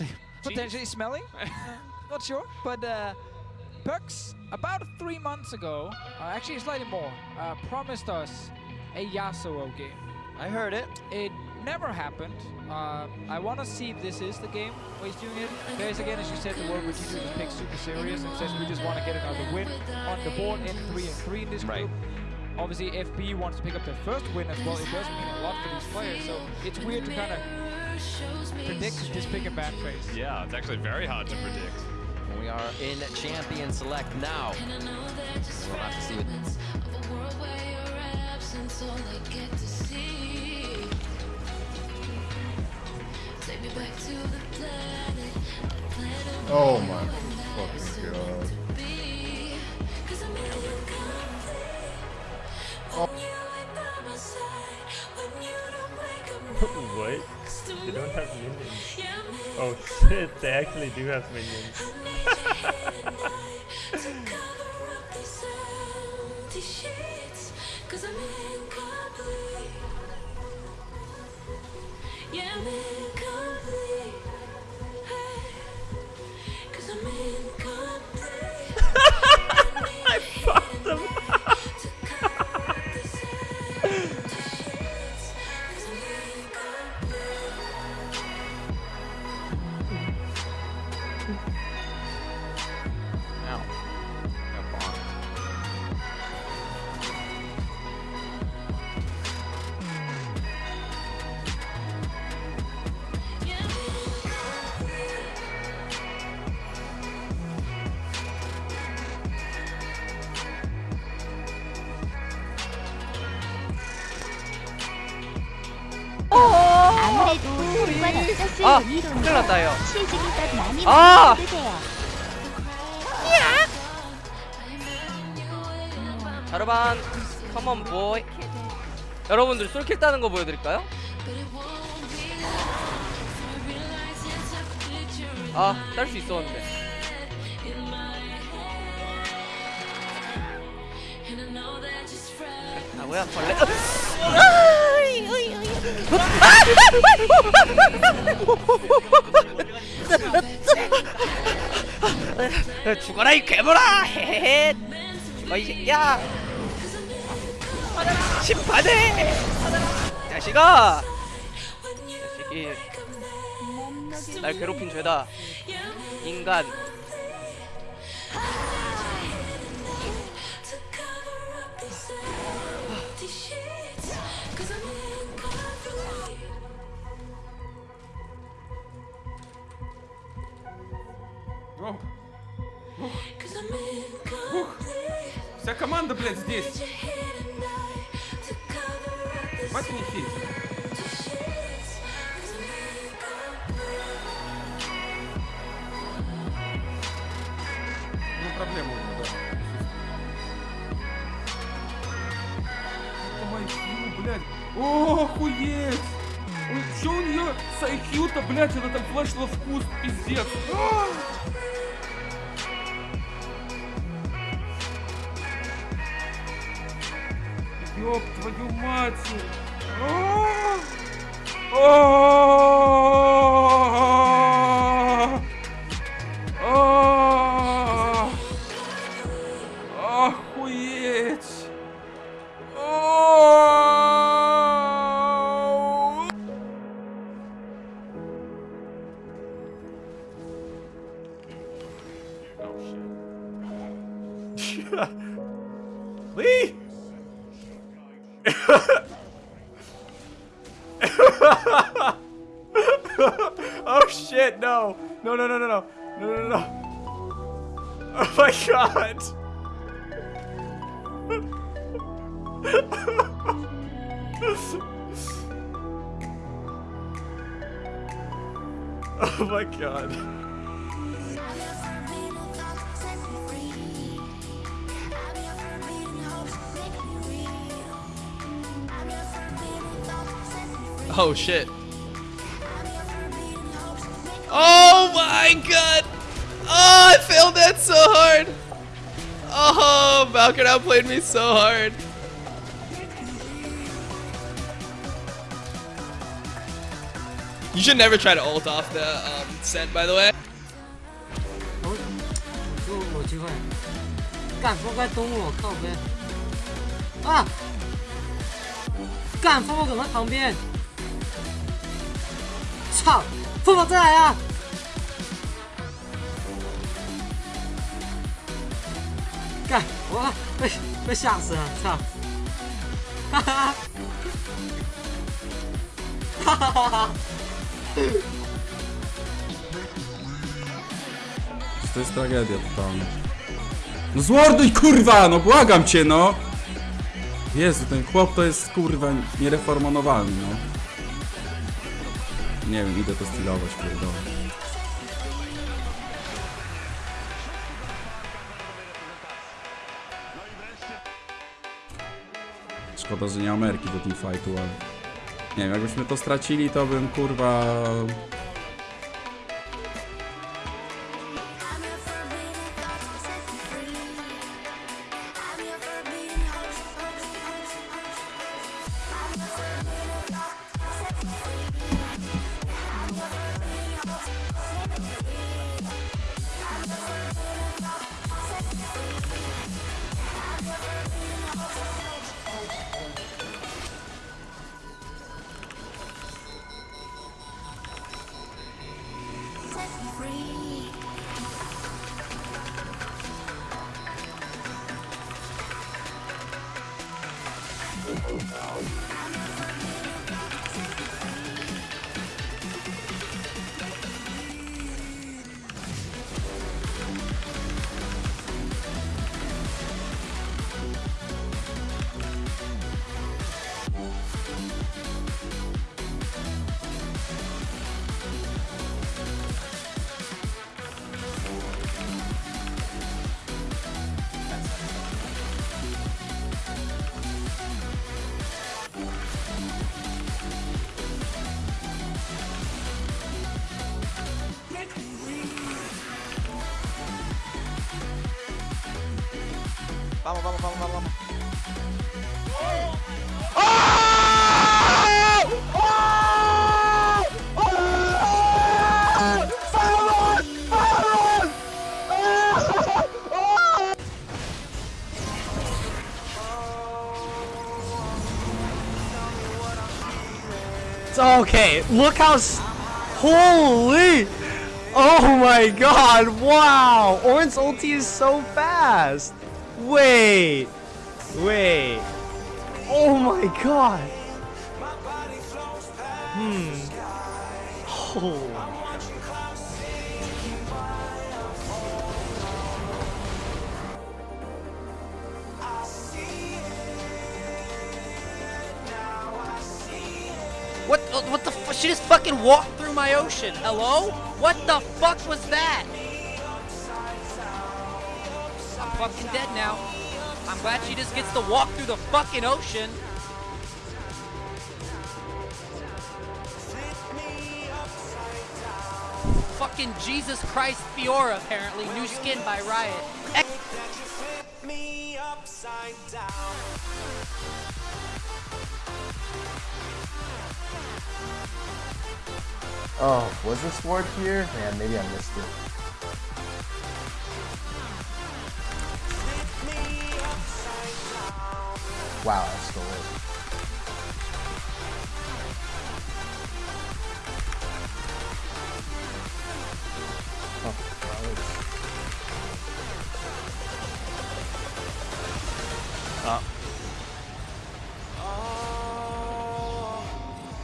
potentially smelly. uh, not sure, but uh, Perkz about three months ago, uh, actually slightly more, uh, promised us a Yasuo game. I heard it. It never happened. Uh, I want to see if this is the game where he's doing it. There's again, as you said, the world where G2 just picks super serious and says we just want to get another win on the board in 3 and 3 in this Right. group. Obviously, FB wants to pick up their first win as well. It does mean a lot for these players, so it's weird to kind of predict this pick and ban phase. Yeah, it's actually very hard to predict. We are in Champion Select now. We'll have to see what Oh my what? They don't have minions. Oh shit, they actually do have minions. I 아, 큰일 딱 많이 아! 자르반, 컴온 보이. 여러분들 솔킬 따는 거 보여드릴까요? 아, 딸 수 있었는데. 아, 뭐야, 벌레. 아! 죽어라 이 괴물아! 헤헤헤. 죽어 이 새끼야! 심판해! 자식아! 자식이 날 괴롭힌 죄다. 인간. Блядь, здесь. Хватит мне хить. Ну, проблема у него, да. Силы, блядь. О, охуеть! Ой, Чё у нее с IQ-то, блядь, она там флешила вкус, пиздец. А! Ёб твою мать! Охуеть! Lee! oh shit, no. No, no, no, no, no. No, no, no. Oh my god. oh my god. Oh shit. Oh my god! Oh, I failed that so hard! Oh, Valkyrie outplayed me so hard. You should never try to ult off the um, scent, by the way. 有操！风宝再来啊！干我被被吓死了，操！哈哈哈哈哈哈！ To jest tragedia totalna. No zmorduj kurwa, no błagam cię no! Jezu, ten chłop to jest kurwa niereformonowalny, no. Nie wiem, idę to stylować, pierdolę. Szkoda, że nie Ameryki do teamfightu, ale... Nie wiem, jakbyśmy to stracili, to bym kurwa... Vamos, vamos, vamos, vamos, vamos. Okay, look how. Holy! Oh my god, wow! Orin's ulti is so fast! Wait! Wait! Oh my god! Hmm. Oh. What? What the? She just fucking walked through my ocean. Hello? What the fuck was that? Fucking dead now. I'm glad she just gets to walk through the fucking ocean. Fucking Jesus Christ Fiora, apparently. New skin by Riot. Oh, was this ward here? Man, maybe I missed it. Wow, that's stole it. Oh, wow, it's-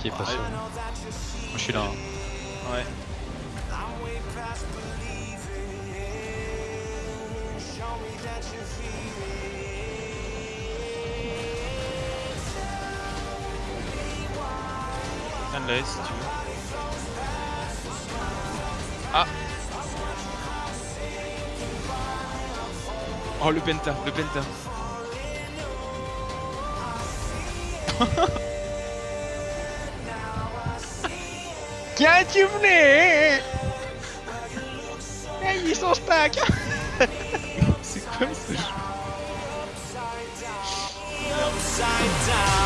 Qui est pas sûr Moi je suis là. hein. Ouais. Viens tu veux. Ah Oh le penta, le penta. Qu'as-tu venu Hey, ils sont down.